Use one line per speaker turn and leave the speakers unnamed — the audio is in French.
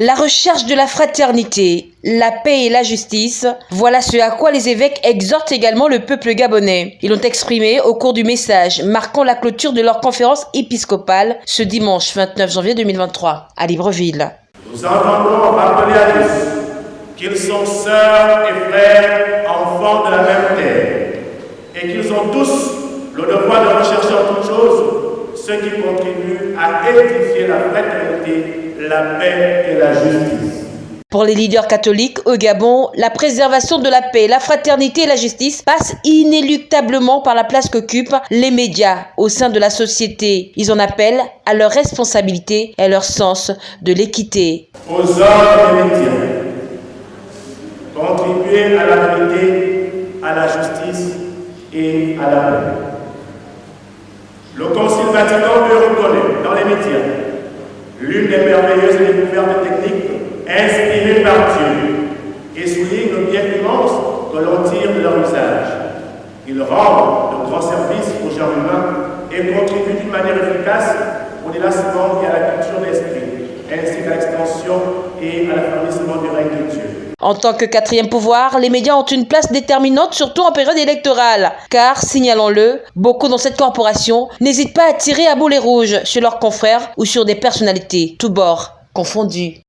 La recherche de la fraternité, la paix et la justice, voilà ce à quoi les évêques exhortent également le peuple gabonais. Ils l'ont exprimé au cours du message marquant la clôture de leur conférence épiscopale ce dimanche 29 janvier 2023 à Libreville.
Nous entendons rappeler à tous qu'ils sont sœurs et frères, enfants de la même terre, et qu'ils ont tous le devoir de rechercher en toutes choses ce qui contribue à édifier la fraternité la paix et la justice.
Pour les leaders catholiques au Gabon, la préservation de la paix, la fraternité et la justice passe inéluctablement par la place qu'occupent les médias au sein de la société. Ils en appellent à leur responsabilité et à leur sens de l'équité.
Aux hommes des médias, contribuer à la vérité, à la justice et à la paix. Le Concile Vatican le reconnaît dans les médias l'une des merveilleuses découvertes techniques inspirées par Dieu et souligne le bien immense que l'on tire de leur usage. Ils rendent de grands services au genre humain et contribuent d'une manière efficace au délassement et à la culture d'esprit, ainsi qu'à l'extension et à l'affirmation du règne de.
En tant que quatrième pouvoir, les médias ont une place déterminante, surtout en période électorale. Car, signalons-le, beaucoup dans cette corporation n'hésitent pas à tirer à boulet rouges sur leurs confrères ou sur des personnalités, tous bords confondus.